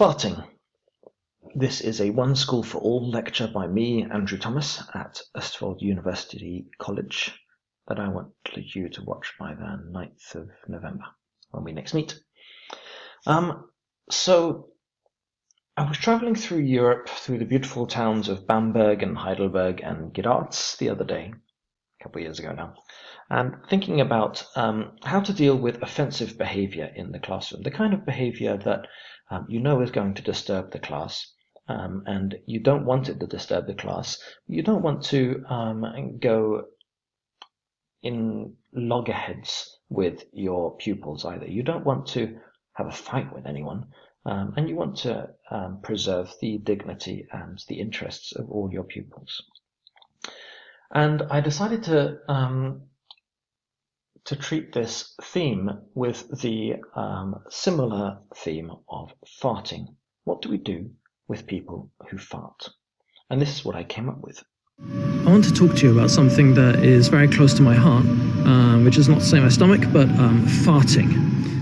Farting. This is a One School for All lecture by me, Andrew Thomas, at Østfold University College that I want you to watch by the 9th of November when we next meet. Um, so I was traveling through Europe through the beautiful towns of Bamberg and Heidelberg and Graz the other day, a couple of years ago now, and thinking about um, how to deal with offensive behavior in the classroom, the kind of behavior that um, you know is going to disturb the class. Um, and you don't want it to disturb the class. You don't want to um, go in loggerheads with your pupils either. You don't want to have a fight with anyone, um, and you want to um, preserve the dignity and the interests of all your pupils. And I decided to um, to treat this theme with the um, similar theme of farting. What do we do with people who fart? And this is what I came up with. I want to talk to you about something that is very close to my heart, um, which is not to say my stomach, but um, farting.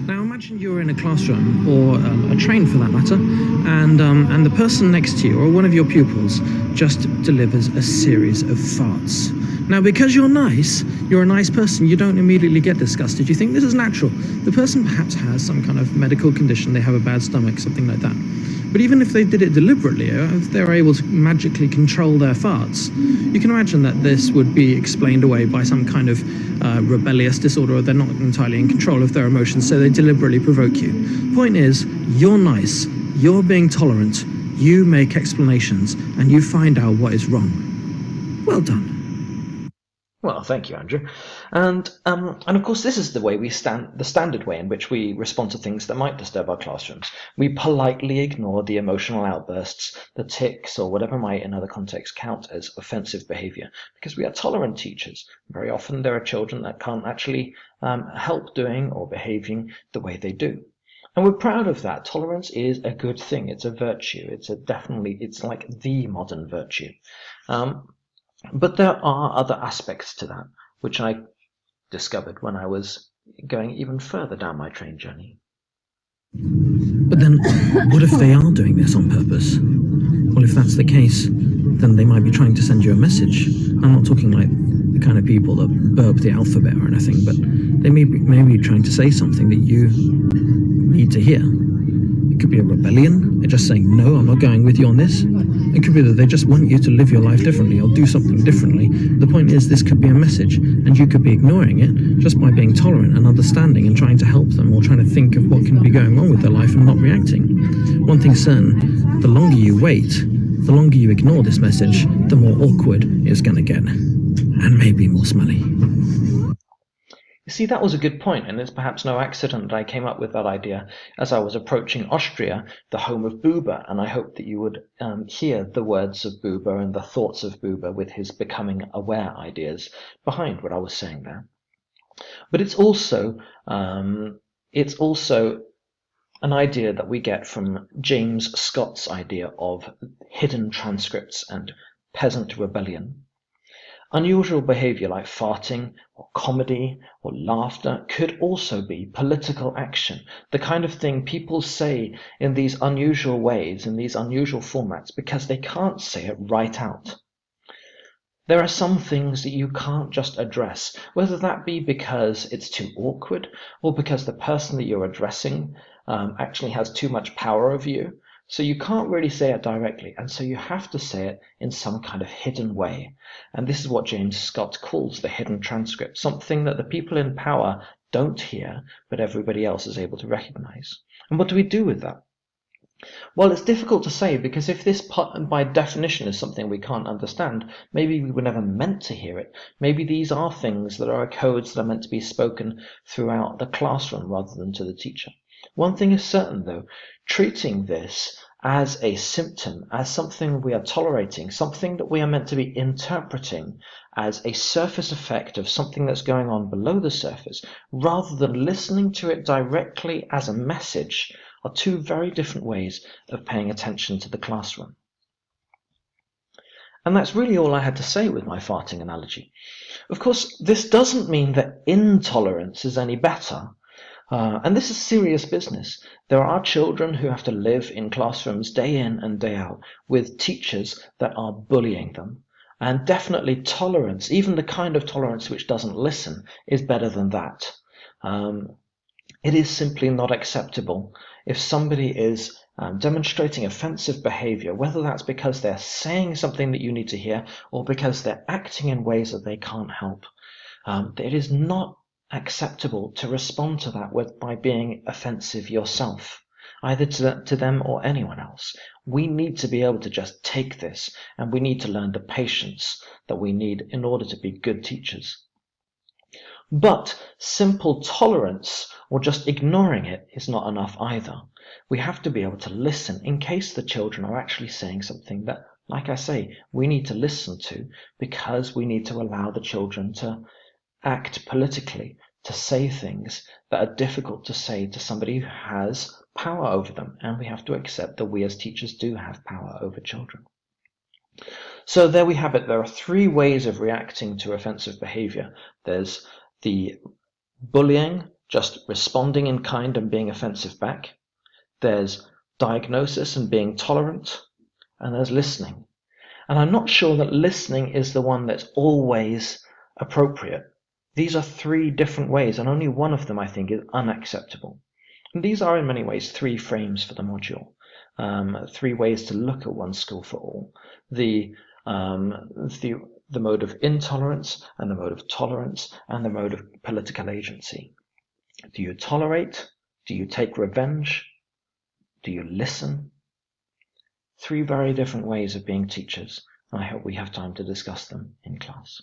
Now imagine you're in a classroom, or um, a train for that matter, and, um, and the person next to you, or one of your pupils, just delivers a series of farts. Now, because you're nice, you're a nice person, you don't immediately get disgusted. You think this is natural. The person perhaps has some kind of medical condition, they have a bad stomach, something like that. But even if they did it deliberately, uh, if they're able to magically control their farts, you can imagine that this would be explained away by some kind of uh, rebellious disorder, or they're not entirely in control of their emotions, so they deliberately provoke you. Point is, you're nice, you're being tolerant, you make explanations, and you find out what is wrong. Well done. Well, thank you, Andrew. And um, and of course, this is the way we stand, the standard way in which we respond to things that might disturb our classrooms. We politely ignore the emotional outbursts, the tics, or whatever might in other contexts count as offensive behaviour, because we are tolerant teachers. Very often, there are children that can't actually um, help doing or behaving the way they do. And we're proud of that. Tolerance is a good thing. It's a virtue. It's a definitely, it's like the modern virtue. Um, but there are other aspects to that, which I discovered when I was going even further down my train journey. But then, what if they are doing this on purpose? Well, if that's the case, then they might be trying to send you a message. I'm not talking like the kind of people that burp the alphabet or anything, but they may be, may be trying to say something that you need to hear. It could be a rebellion. They're just saying, no, I'm not going with you on this. It could be that they just want you to live your life differently or do something differently. The point is, this could be a message, and you could be ignoring it just by being tolerant and understanding and trying to help them or trying to think of what can be going on with their life and not reacting. One thing's certain, the longer you wait, the longer you ignore this message, the more awkward it's going to get. And maybe more smelly. You see, that was a good point, and it's perhaps no accident that I came up with that idea as I was approaching Austria, the home of Buber, and I hoped that you would um, hear the words of Buber and the thoughts of Buber with his becoming aware ideas behind what I was saying there. But it's also um, it's also an idea that we get from James Scott's idea of hidden transcripts and peasant rebellion. Unusual behavior like farting or comedy or laughter could also be political action, the kind of thing people say in these unusual ways, in these unusual formats, because they can't say it right out. There are some things that you can't just address, whether that be because it's too awkward or because the person that you're addressing um, actually has too much power over you. So you can't really say it directly, and so you have to say it in some kind of hidden way. And this is what James Scott calls the hidden transcript, something that the people in power don't hear, but everybody else is able to recognize. And what do we do with that? Well, it's difficult to say because if this part, by definition is something we can't understand, maybe we were never meant to hear it. Maybe these are things that are codes that are meant to be spoken throughout the classroom rather than to the teacher. One thing is certain, though, treating this as a symptom, as something we are tolerating, something that we are meant to be interpreting as a surface effect of something that's going on below the surface, rather than listening to it directly as a message, are two very different ways of paying attention to the classroom. And that's really all I had to say with my farting analogy. Of course, this doesn't mean that intolerance is any better. Uh, and this is serious business. There are children who have to live in classrooms day in and day out with teachers that are bullying them. And definitely tolerance, even the kind of tolerance which doesn't listen, is better than that. Um, it is simply not acceptable if somebody is um, demonstrating offensive behavior, whether that's because they're saying something that you need to hear or because they're acting in ways that they can't help. Um, it is not acceptable to respond to that with, by being offensive yourself, either to, to them or anyone else. We need to be able to just take this and we need to learn the patience that we need in order to be good teachers. But simple tolerance or just ignoring it is not enough either. We have to be able to listen in case the children are actually saying something that, like I say, we need to listen to because we need to allow the children to act politically, to say things that are difficult to say to somebody who has power over them. And we have to accept that we as teachers do have power over children. So there we have it. There are three ways of reacting to offensive behavior. There's the bullying, just responding in kind and being offensive back. There's diagnosis and being tolerant. And there's listening. And I'm not sure that listening is the one that's always appropriate. These are three different ways, and only one of them, I think, is unacceptable. And these are in many ways three frames for the module, um, three ways to look at one school for all. The, um, the the mode of intolerance and the mode of tolerance and the mode of political agency. Do you tolerate? Do you take revenge? Do you listen? Three very different ways of being teachers. I hope we have time to discuss them in class.